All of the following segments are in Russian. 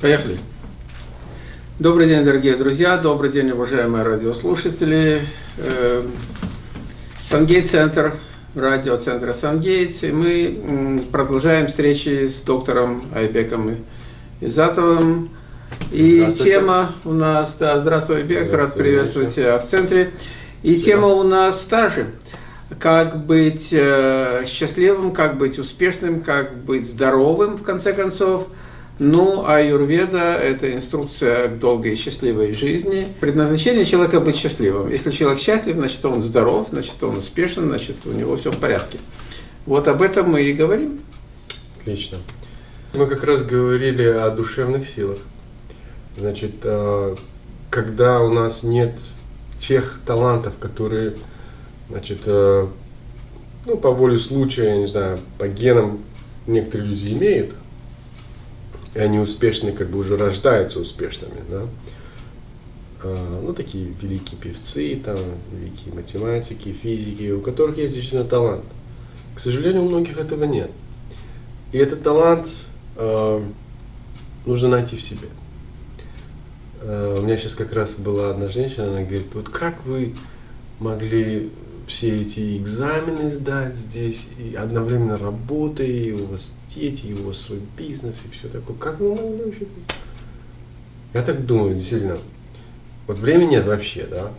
Поехали. Добрый день, дорогие друзья, добрый день, уважаемые радиослушатели. Э, Сангейт-центр, радиоцентра Сангейт. Мы продолжаем встречи с доктором Айбеком Изатовым. И тема у нас, да, здравствуй, Айбек, рад приветствовать тебя в центре. И Спасибо. тема у нас та же. Как быть э, счастливым, как быть успешным, как быть здоровым, в конце концов – ну, а Юрведа – это инструкция к долгой и счастливой жизни. Предназначение человека – быть счастливым. Если человек счастлив, значит, он здоров, значит, он успешен, значит, у него все в порядке. Вот об этом мы и говорим. Отлично. Мы как раз говорили о душевных силах. Значит, э, когда у нас нет тех талантов, которые, значит, э, ну, по воле случая, я не знаю, по генам некоторые люди имеют, и они успешные, как бы уже рождаются успешными, да. А, ну, такие великие певцы, там, великие математики, физики, у которых есть действительно талант. К сожалению, у многих этого нет. И этот талант э, нужно найти в себе. Э, у меня сейчас как раз была одна женщина, она говорит, вот как вы могли все эти экзамены сдать здесь, и одновременно работая, и у вас дети, и у вас свой бизнес, и все такое. Как вы могли вообще Я так думаю, действительно, вот времени нет вообще, да.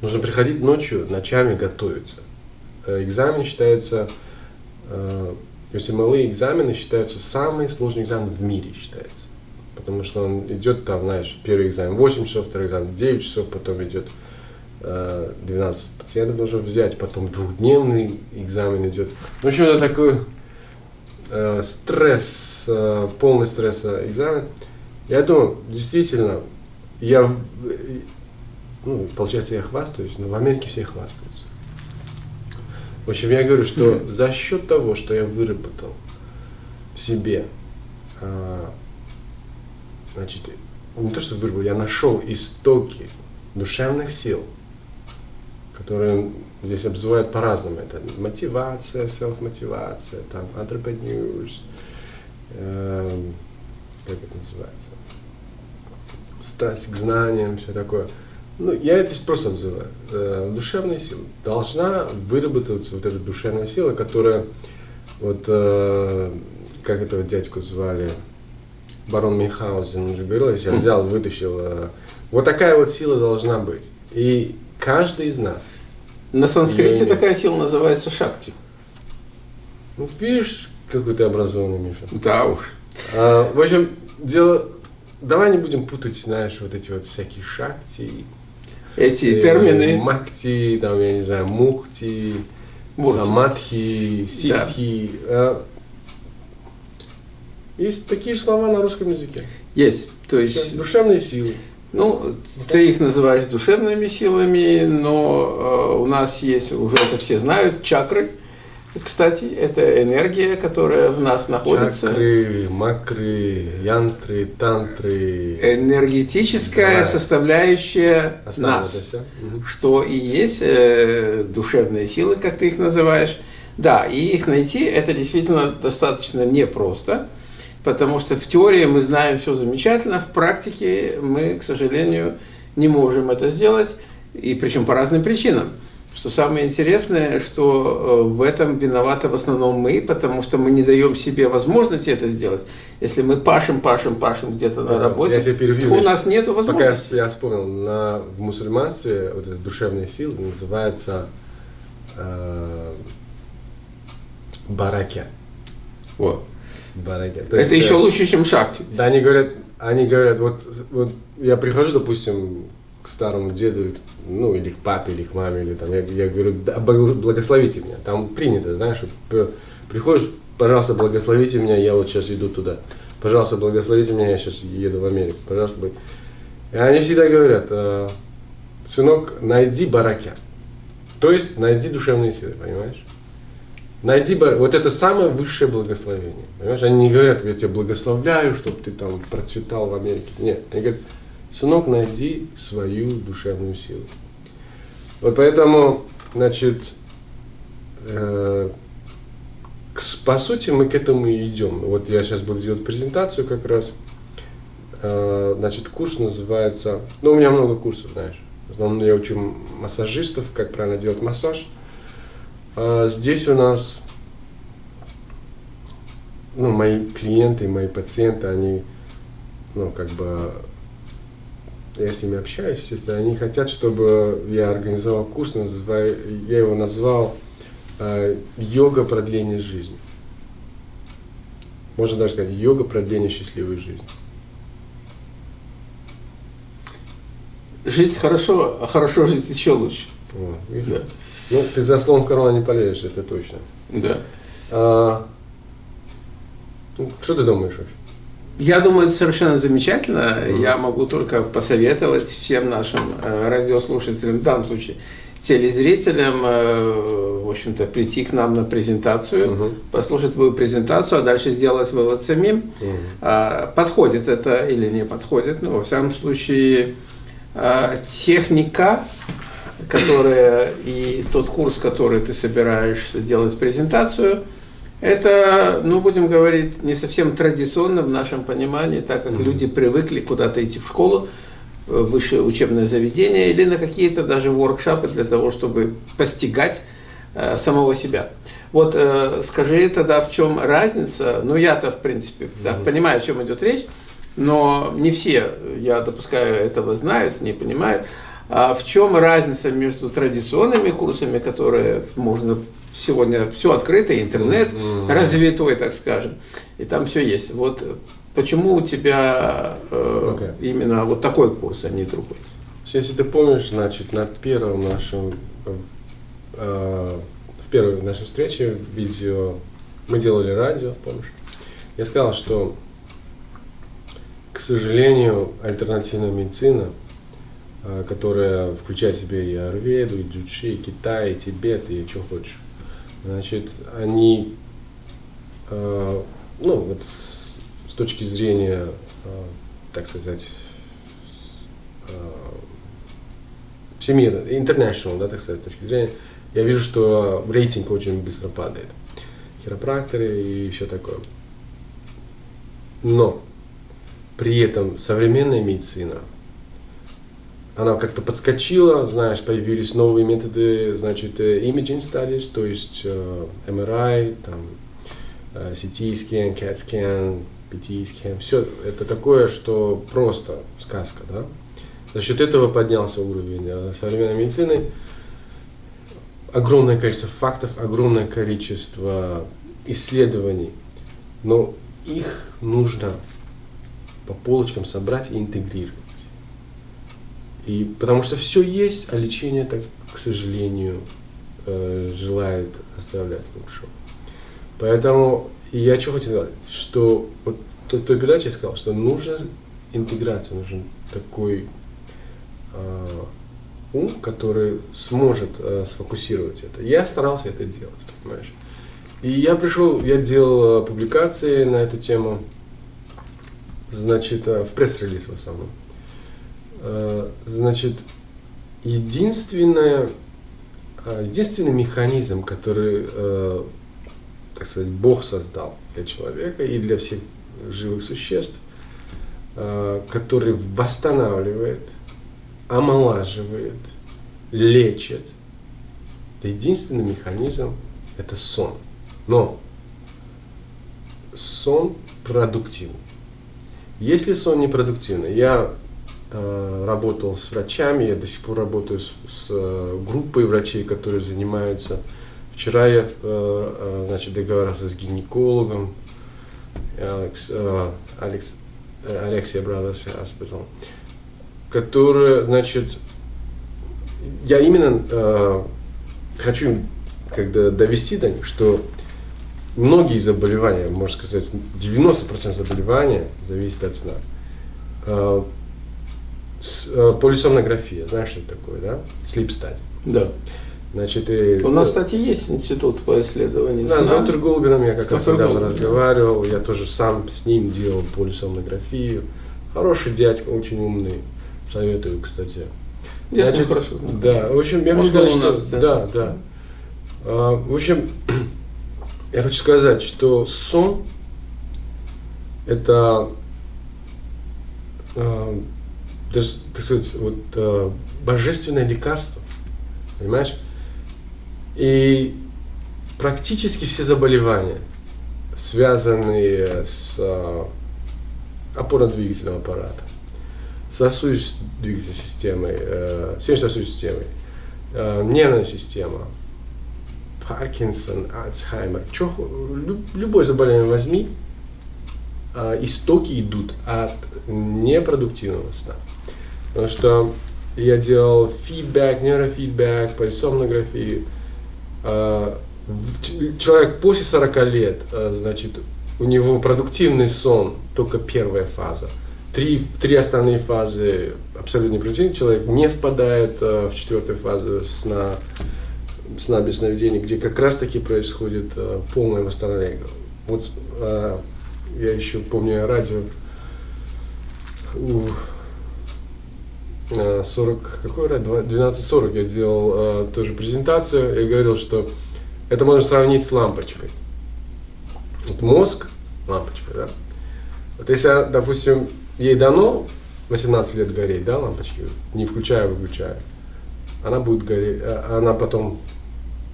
Нужно приходить ночью, ночами готовиться. Э, экзамен считается, э, если малые экзамены считаются самый сложный экзамен в мире считается. Потому что он идет там, знаешь, первый экзамен 8 часов, второй экзамен 9 часов, потом идет 12 э, пациентов нужно взять, потом двухдневный экзамен идет. В общем, это такой э, стресс, э, полный стресс экзамен. Я думаю, действительно, я, ну, получается, я хвастаюсь, но в Америке все хвастаются. В общем, я говорю, что mm-hmm. за счет того, что я выработал в себе, э, значит, не то, что выработал, я нашел истоки душевных сил, которые здесь обзывают по-разному. Это мотивация, селф-мотивация, там, entrepreneurs, э, как это называется, страсть к знаниям, все такое. Ну, я это просто обзываю. Э, душевная сила. Должна выработаться вот эта душевная сила, которая, вот, э, как этого дядьку звали, барон Мюнхгаузен, он же говорил, если я взял, вытащил, э, вот такая вот сила должна быть. И каждый из нас. На санскрите такая сила называется шакти. Ну, видишь, какой ты образованный, Миша. Да уж. А, в общем, дело... Давай не будем путать, знаешь, вот эти вот всякие шакти. Эти и, э, термины. Макти, там, я не знаю, мухти, Мухти. самадхи, ситхи. Да. А, есть такие слова на русском языке. Есть. То есть... Душевные силы. Ну, ты их называешь душевными силами, но э, у нас есть, уже это все знают, чакры. Кстати, это энергия, которая в нас находится. Чакры, макры, янтры, тантры. Энергетическая да. составляющая Основа нас, что и есть э, душевные силы, как ты их называешь. Да, и их найти это действительно достаточно непросто потому что в теории мы знаем все замечательно, в практике мы, к сожалению, не можем это сделать, и причем по разным причинам. Что самое интересное, что э, в этом виноваты в основном мы, потому что мы не даем себе возможности это сделать. Если мы пашем, пашем, пашем где-то на работе, я перебью, то у нас нет возможности. Пока я, я вспомнил, на, в мусульманстве вот эта душевная сила называется э, баракя. Вот. Бараге. То это есть, еще э, лучше, чем шахте. Да, они говорят, они говорят, вот, вот я прихожу, допустим, к старому деду, ну, или к папе, или к маме, или там, я, я говорю, да, благословите меня. Там принято, знаешь, приходишь, пожалуйста, благословите меня, я вот сейчас иду туда. Пожалуйста, благословите меня, я сейчас еду в Америку. Пожалуйста, благо... И они всегда говорят, э, сынок, найди барака. То есть найди душевные силы, понимаешь? Найди, вот это самое высшее благословение. Понимаешь? Они не говорят, я тебя благословляю, чтобы ты там процветал в Америке. Нет, они говорят, сынок, найди свою душевную силу. Вот поэтому, значит, э, по сути мы к этому и идем. Вот я сейчас буду делать презентацию как раз. Э, значит, курс называется, ну, у меня много курсов, знаешь. В основном я учу массажистов, как правильно делать массаж. А здесь у нас, ну, мои клиенты, мои пациенты, они, ну, как бы, я с ними общаюсь, если они хотят, чтобы я организовал курс, называю, я его назвал э, «Йога продления жизни». Можно даже сказать «Йога продления счастливой жизни». Жить хорошо, а хорошо жить еще лучше. Вот, да. Ну, ты за словом в карман не полезешь, это точно. Да. А, ну, что ты думаешь вообще? Я думаю, это совершенно замечательно. Mm. Я могу только посоветовать всем нашим э, радиослушателям, в данном случае телезрителям, э, в общем-то, прийти к нам на презентацию, uh -huh. послушать твою презентацию, а дальше сделать вывод самим. Uh -huh. Подходит это или не подходит. Ну, во всяком случае, э, техника, которая и тот курс, который ты собираешься делать презентацию, это, ну, будем говорить, не совсем традиционно в нашем понимании, так как mm -hmm. люди привыкли куда-то идти в школу, в высшее учебное заведение или на какие-то даже воркшопы для того, чтобы постигать э, самого себя. Вот э, скажи тогда, в чем разница? Ну, я-то, в принципе, mm -hmm. понимаю, о чем идет речь, но не все, я допускаю, этого знают, не понимают. А в чем разница между традиционными курсами, которые можно сегодня все открыто, интернет mm -hmm. развитой, так скажем, и там все есть. Вот почему у тебя э, okay. именно вот такой курс, а не другой? Если ты помнишь, значит, на первом нашем, э, в первой нашей встрече видео, мы делали радио, помнишь? Я сказал, что, к сожалению, альтернативная медицина, э, которая включает в себя и Арведу, и Джучи, и Китай, и Тибет, и что хочешь, Значит, они, э, ну, вот с, с точки зрения, э, так сказать, э, всемирной, international, да, так сказать, точки зрения, я вижу, что рейтинг очень быстро падает. Хиропракторы и все такое. Но при этом современная медицина – она как-то подскочила, знаешь, появились новые методы, значит, э, imaging studies, то есть э, MRI, там, э, CT scan, CAT scan, PT scan, все это такое, что просто сказка, да. За счет этого поднялся уровень э, современной медицины. Огромное количество фактов, огромное количество исследований, но их нужно по полочкам собрать и интегрировать. И потому что все есть, а лечение, так, к сожалению, э, желает оставлять лучше. Поэтому я что хотел сказать, что вот той, той передаче я сказал, что нужна интеграция, нужен такой э, ум, который сможет э, сфокусировать это. Я старался это делать, понимаешь. И я пришел, я делал публикации на эту тему, значит, э, в пресс-релиз в основном. Э, значит, единственное, э, единственный механизм, который, э, так сказать, Бог создал для человека и для всех живых существ, который восстанавливает, омолаживает, лечит, единственный механизм – это сон. Но сон продуктивный. Если сон непродуктивный, я работал с врачами, я до сих пор работаю с, с э, группой врачей, которые занимаются. Вчера я э, значит, договорился с гинекологом, Алекс, Алекс, Алексия Brothers Hospital, который, значит, я именно э, хочу когда довести до них, что многие заболевания, можно сказать, 90% заболевания зависит от сна. Э, полисомнография, знаешь, что это такое, да? Sleep study. Да. Значит, и, У нас, кстати, есть институт по исследованию Да, с доктором Голубином я как раз недавно разговаривал, я тоже сам с ним делал полисомнографию. Хороший дядька, очень умный, советую, кстати. Я Значит, хорошо. Да, в общем, я хочу сказать, что... Да, да. А, в общем, я хочу сказать, что сон – это э, даже, так сказать, вот, э, божественное лекарство. Понимаешь? И практически все заболевания, связанные с э, опорно-двигательным аппаратом, сосудистой системой, э, сердечно-сосудистой системой, э, нервная система, Паркинсон, Альцхаймер, чё, люб, любое заболевание возьми, э, истоки идут от непродуктивного сна. Потому что я делал фидбэк, нейрофидбэк, полисомнографии. Э, человек после 40 лет, э, значит, у него продуктивный сон, только первая фаза. Три, три основные фазы абсолютно непродуктивный человек не впадает э, в четвертую фазу сна, сна без сновидений, где как раз таки происходит полное восстановление. Вот я еще помню радио у 40, какой радио? 12.40 я делал э, тоже презентацию и говорил, что это можно сравнить с лампочкой. Вот мозг, лампочка, да. Вот если, допустим, ей дано 18 лет гореть, да, лампочки, не включая, выключая, она будет гореть, а, она потом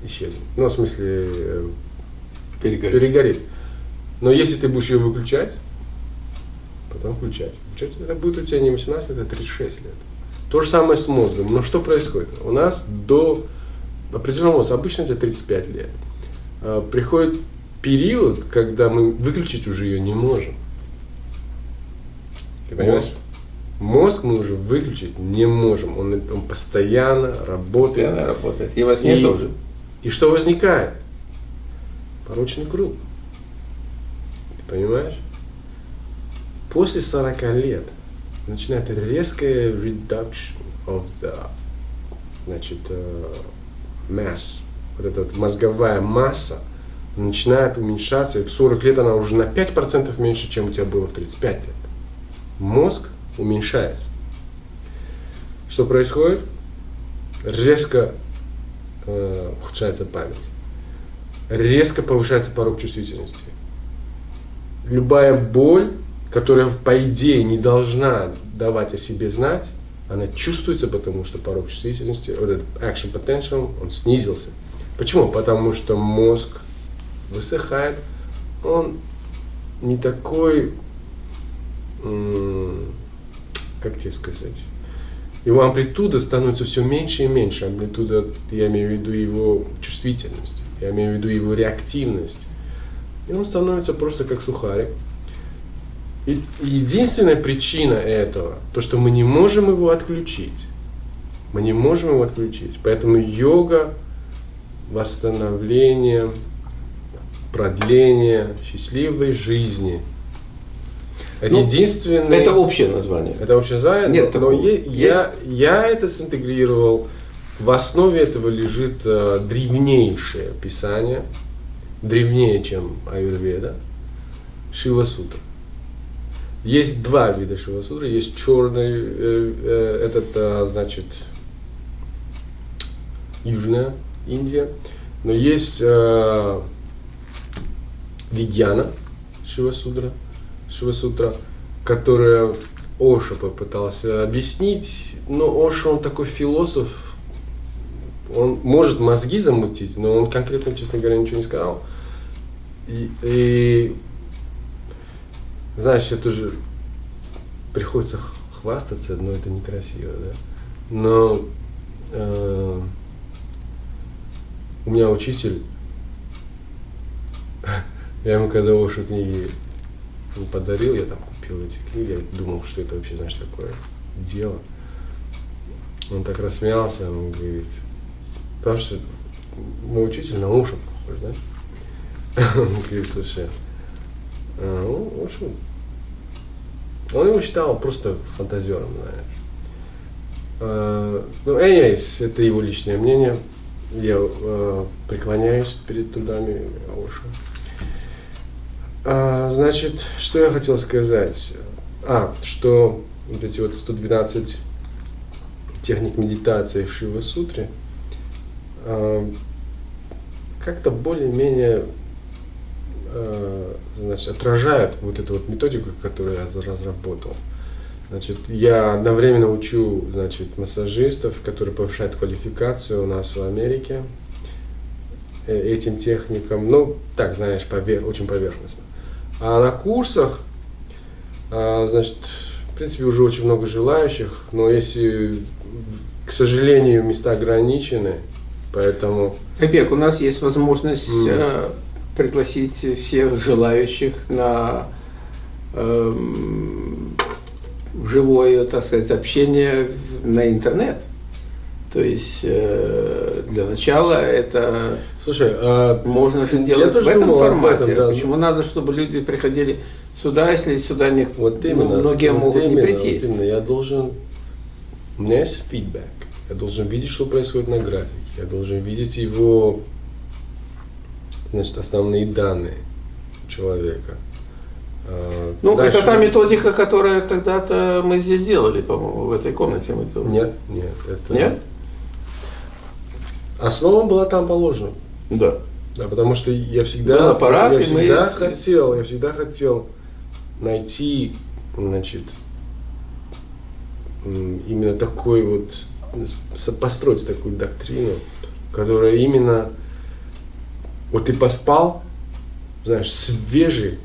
исчезнет. Ну, в смысле, э, перегорит. перегорит. Но если ты будешь ее выключать, потом включать, включать, это будет у тебя не 18 лет, а 36 лет. То же самое с мозгом. Но что происходит? У нас до определенного возраста, обычно это 35 лет, а, приходит период, когда мы выключить уже ее не можем. Ты понимаешь? Мозг. Мы уже выключить не можем. Он, он постоянно работает. Постоянно работает. И во сне и, тоже. И что возникает? Порочный круг. Ты понимаешь? После 40 лет начинает резкая reduction of the значит, uh, mass. Вот эта мозговая масса начинает уменьшаться, и в 40 лет она уже на 5% меньше, чем у тебя было в 35 лет. Мозг уменьшается. Что происходит? Резко э, ухудшается память. Резко повышается порог чувствительности. Любая боль, которая по идее не должна давать о себе знать, она чувствуется, потому что порог чувствительности, вот этот action potential, он снизился. Почему? Потому что мозг высыхает, он не такой, как тебе сказать, его амплитуда становится все меньше и меньше. Амплитуда, я имею в виду его чувствительность, я имею в виду его реактивность. И он становится просто как сухарик. И единственная причина этого, то, что мы не можем его отключить. Мы не можем его отключить. Поэтому йога, восстановление, продление счастливой жизни. Это ну, единственное. Это общее название. Это общее название. Нет, но, но есть... я, я это синтегрировал. В основе этого лежит э, древнейшее писание, древнее, чем Аюрведа, Шива Сутра. Есть два вида Шива Сутры. Есть черный, э, э, этот, э, значит, Южная Индия. Но есть э, Видьяна Шивасудра, Шивасутра, которая Оша попытался объяснить, но Оша, он такой философ, он может мозги замутить, но он конкретно, честно говоря, ничего не сказал. И, и знаешь, это же приходится хвастаться, но это некрасиво, да? Но э, у меня учитель я ему когда Ошу книги подарил, я там купил эти книги, я думал, что это вообще, знаешь, такое дело. Он так рассмеялся, он говорит, потому что мой учитель на Ошу похож, знаешь? Он говорит, слушай, ну, в общем, он его считал просто фантазером, знаешь. А, ну, anyways, это его личное мнение. Я э, преклоняюсь перед трудами Ошу. А, значит, что я хотел сказать? А, что вот эти вот 112 техник медитации в Шива Сутре а, как-то более-менее а, значит, отражают вот эту вот методику, которую я разработал. Значит, я одновременно учу значит, массажистов, которые повышают квалификацию у нас в Америке э, этим техникам. Ну, так, знаешь, повер, очень поверхностно. А на курсах, а, значит, в принципе, уже очень много желающих, но если, к сожалению, места ограничены, поэтому... Опек, у нас есть возможность mm. Пригласить всех желающих на э, живое, так сказать, общение на интернет. То есть э, для начала это Слушай, а можно же делать в этом формате. Этом, да. Почему надо, чтобы люди приходили сюда, если сюда не вот именно, многие вот могут именно, не прийти? Вот именно, я должен, у меня есть фидбэк, я должен видеть, что происходит на графике, я должен видеть его, значит, основные данные человека. А, ну, Дальше... это та методика, которая когда-то мы здесь делали, по-моему, в этой комнате. Мы это... Нет, нет. Это... Нет? Основа была там положена. Да. Да, потому что я всегда, аппарат, я всегда мы... хотел, я всегда хотел найти, значит, именно такой вот, построить такую доктрину, которая именно, вот ты поспал, знаешь, свежий,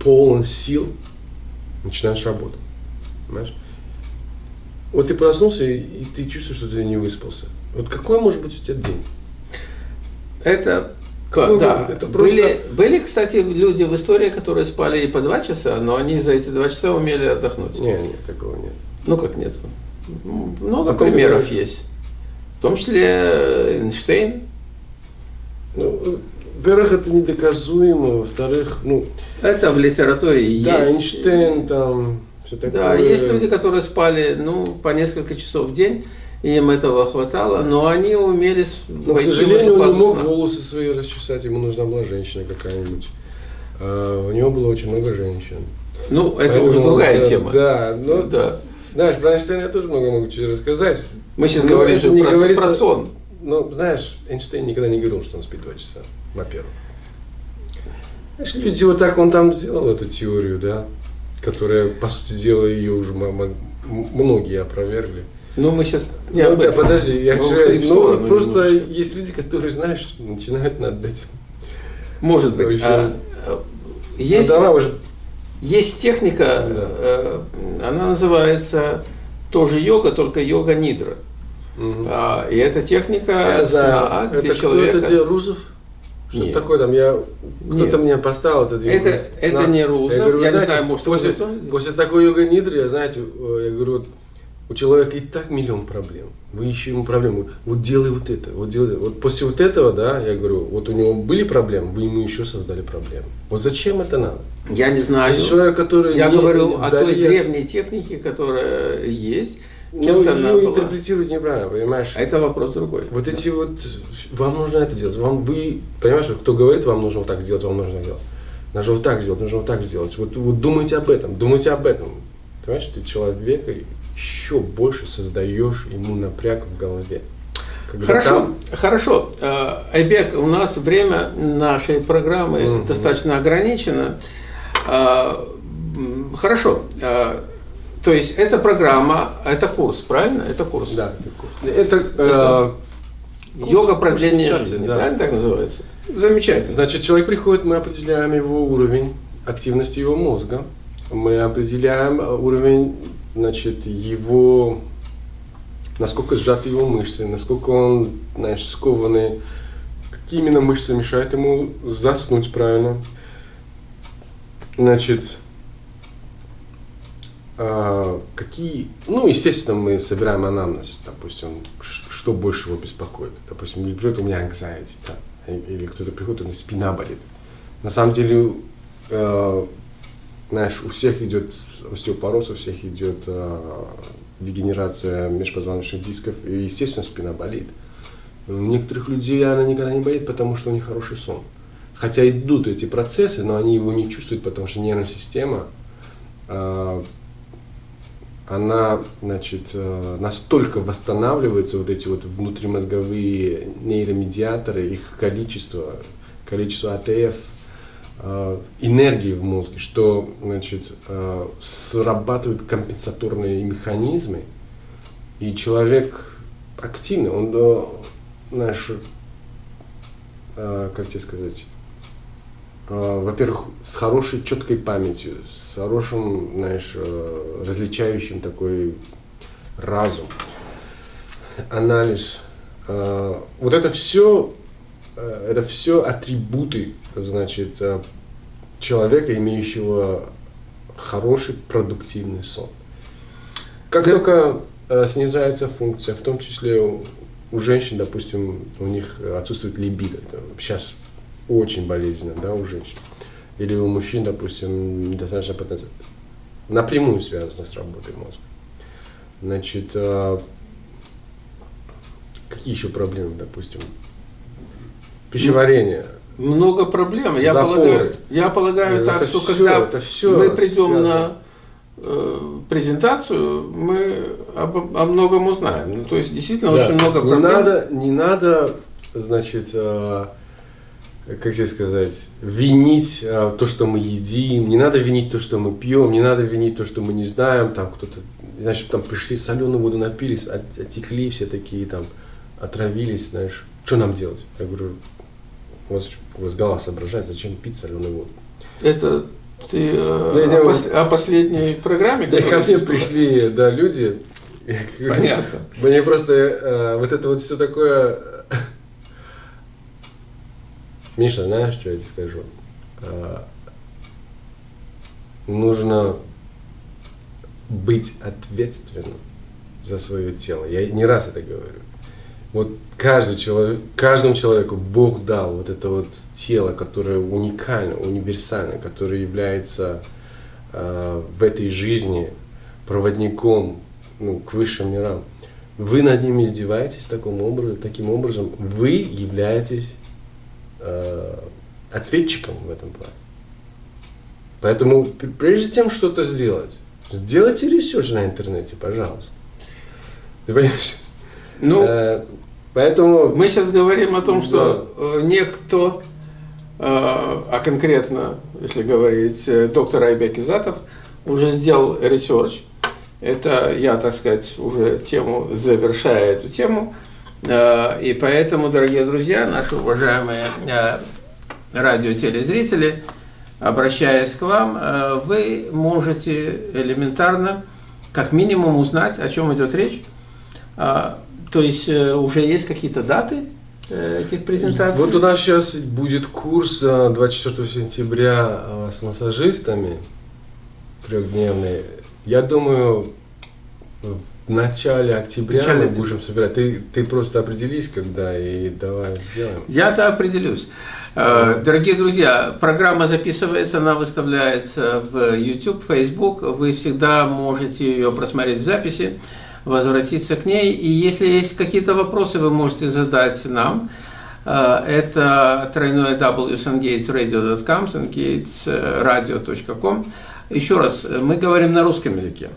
полон сил, начинаешь работать. Понимаешь? Вот ты проснулся, и, и ты чувствуешь, что ты не выспался. Вот какой может быть у тебя день? Это как, да. Это просто... были, были, кстати, люди в истории, которые спали и по два часа, но они за эти два часа умели отдохнуть. Нет, нет, такого нет. Ну как нет? Много а примеров есть. В том числе Эйнштейн. Ну, во-первых, это недоказуемо, во-вторых, ну... Это в литературе да, есть. Эйнштейн там, все такое. Да, есть люди, которые спали, ну, по несколько часов в день, им этого хватало, но они умели Но, к сожалению, он не мог волосы свои расчесать, ему нужна была женщина какая-нибудь. А, у него было очень много женщин. Ну, это Поэтому, уже другая да, тема. Да, но, да. знаешь, про Эйнштейна я тоже много могу чего рассказать. Мы сейчас но говорим же про, говорит, про сон. Ну, знаешь, Эйнштейн никогда не говорил, что он спит два часа, во-первых. Знаешь, люди вот так он там сделал эту теорию, да, которая, по сути дела, ее уже многие опровергли. Ну, мы сейчас не ну, этом. Подожди, я же, ну, просто немножко. есть люди, которые, знаешь, начинают над этим. Может быть. А, есть, ну, давай уже. есть техника, да. э, она называется тоже йога, только йога нидра. А, и эта техника я знаю. это кто человека... это делал, Рузов? Что Нет. такое там? Я кто-то мне поставил этот Это, это не Рузов. Я, говорю, я знаете, не знаю, может, после, после такой йога нидры, я знаете, э, я говорю, вот у человека и так миллион проблем. Вы ищете ему проблему. Вот делай вот это, вот делай. Вот после вот этого, да, я говорю, вот у него были проблемы, вы ему еще создали проблемы. Вот зачем это надо? Я не знаю. Есть человек, который я не, говорю не, о той древней технике, которая есть. Ну, ее интерпретировать неправильно, понимаешь? А это вопрос другой. Вот да. эти вот, вам нужно это делать. Вам вы, понимаешь, кто говорит, вам нужно вот так сделать, вам нужно делать. Нужно вот так сделать, нужно вот так сделать. Вот, вот думайте об этом, думайте об этом. Понимаешь, ты человек, и еще больше создаешь ему напряг в голове. Когда хорошо, там... хорошо. Э, Айбек, у нас время нашей программы mm достаточно ограничено. Э, хорошо. Э, то есть это программа, это курс, правильно? Это курс. Да, это курс. Это, это курс, йога продления жизни, да. правильно так называется? Замечательно. Значит, человек приходит, мы определяем его уровень активности его мозга, мы определяем уровень значит, его, насколько сжаты его мышцы, насколько он, знаешь, скованный, какие именно мышцы мешают ему заснуть правильно. Значит, э, какие, ну, естественно, мы собираем анамнез, допустим, что больше его беспокоит. Допустим, придет у меня anxiety, да, или кто-то приходит, у меня спина болит. На самом деле, э, знаешь, у всех идет остеопороз, у всех идет э, дегенерация межпозвоночных дисков, и, естественно, спина болит. У некоторых людей она никогда не болит, потому что у них хороший сон. Хотя идут эти процессы, но они его не чувствуют, потому что нервная система, э, она, значит, э, настолько восстанавливается, вот эти вот внутримозговые нейромедиаторы, их количество, количество АТФ, э, энергии в мозге, что значит, э, срабатывают компенсаторные механизмы, и человек активный, он, знаешь, как тебе сказать, во-первых, с хорошей четкой памятью, с хорошим, знаешь, э, различающим такой разум, анализ. Э, вот это все, э, это все атрибуты, значит, э, человека, имеющего хороший продуктивный сон. Как да. только снижается функция, в том числе у женщин, допустим, у них отсутствует либидо, сейчас очень болезненно, да, у женщин. Или у мужчин, допустим, недостаточно потенциал. Напрямую связано с работой мозга. Значит, какие еще проблемы, допустим? Пищеварение. Много проблем. Я полагаю, я полагаю это так, что все, когда это все мы придем связано. на э, презентацию, мы об, о многом узнаем. Ну, то есть действительно да. очень много проблем. Не надо, не надо значит, э, как тебе сказать, винить э, то, что мы едим, не надо винить то, что мы пьем, не надо винить то, что мы не знаем, там кто-то, значит, там пришли соленую воду напились, отекли все такие там отравились, знаешь, что нам делать? Я говорю, у вас, у вас голова соображает, зачем пить соленую воду? Это ты э, да, о, пос, о последней программе? Да, ко мне пришли, да, люди. Понятно. Мне просто э, вот это вот все такое... Миша, знаешь, что я тебе скажу? Э, нужно быть ответственным за свое тело. Я не раз это говорю вот каждый человек, каждому человеку Бог дал вот это вот тело, которое уникально, универсально, которое является э, в этой жизни проводником ну, к высшим мирам. Вы над ними издеваетесь таким образом, таким образом вы являетесь э, ответчиком в этом плане. Поэтому прежде чем что-то сделать, сделайте research на интернете, пожалуйста. Ты понимаешь? Ну, э, поэтому... Мы сейчас говорим о том, что да. Э, некто, э, а конкретно, если говорить, доктор Айбек Изатов, уже сделал research. Это я, так сказать, уже тему, завершая эту тему. И поэтому, дорогие друзья, наши уважаемые радиотелезрители, обращаясь к вам, вы можете элементарно, как минимум, узнать, о чем идет речь, то есть э, уже есть какие-то даты э, этих презентаций? Вот у нас сейчас будет курс 24 э, сентября с массажистами трехдневный. Я думаю, в начале октября начале мы будем собирать. Ты, ты просто определись, когда, и давай сделаем. Я-то определюсь. Дорогие друзья, программа записывается, она выставляется в YouTube, Facebook. Вы всегда можете ее просмотреть в записи возвратиться к ней. И если есть какие-то вопросы, вы можете задать нам. Э, это тройное wsungatesradio.com, sungatesradio.com. Еще раз, мы говорим на русском языке.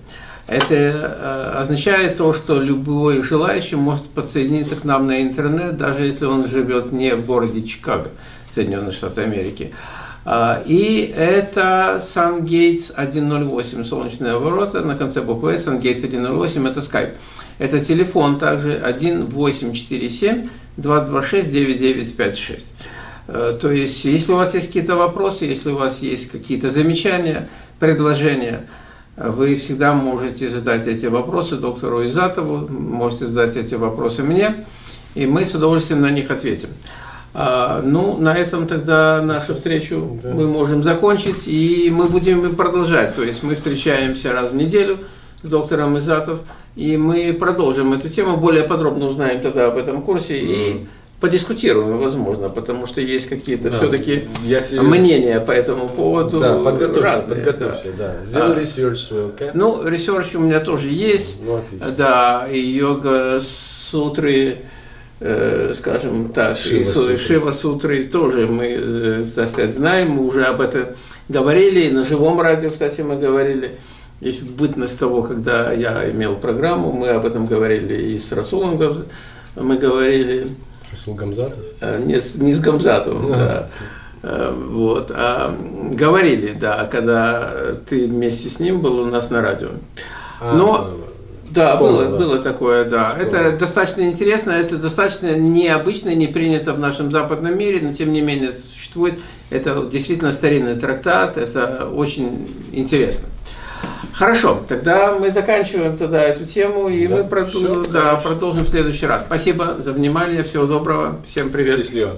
Это э, означает то, что любой желающий может подсоединиться к нам на интернет, даже если он живет не в городе Чикаго, Соединенных Штатов Америки. А, и это SunGates 108, солнечные ворота, на конце буквы SunGates 108, это Skype. Это телефон также 1847 226 9956. То есть, если у вас есть какие-то вопросы, если у вас есть какие-то замечания, предложения, вы всегда можете задать эти вопросы доктору Изатову, можете задать эти вопросы мне, и мы с удовольствием на них ответим. А, ну, на этом тогда нашу встречу да. мы можем закончить, и мы будем продолжать. То есть мы встречаемся раз в неделю с доктором Изатов, и мы продолжим эту тему, более подробно узнаем тогда об этом курсе да. и подискутируем, возможно, потому что есть какие-то да. все-таки тебе... мнения по этому поводу да, подготовься, разные. Подготовься, да. да. Сделай а, research свой? Okay? Ну, research у меня тоже есть. Ну, отлично. Да, и йога сутры Э, скажем так, Шива, Шива Сутры тоже мы, э, так сказать, знаем, мы уже об этом говорили, и на живом радио, кстати, мы говорили, есть бытность того, когда я имел программу, мы об этом говорили и с Расулом мы говорили. Расул Гамзатов? Э, не, не с Гамзатовым, да. Э, вот, а говорили, да, когда ты вместе с ним был у нас на радио. А, Но да, Вспомнил, было, да. было такое, да. Вспомнил. Это достаточно интересно, это достаточно необычно, не принято в нашем западном мире, но тем не менее это существует. Это действительно старинный трактат, это очень интересно. Хорошо, тогда мы заканчиваем тогда эту тему, и Да, мы всё, да, продолжим в следующий раз. Спасибо за внимание, всего доброго, всем привет. Счастливо.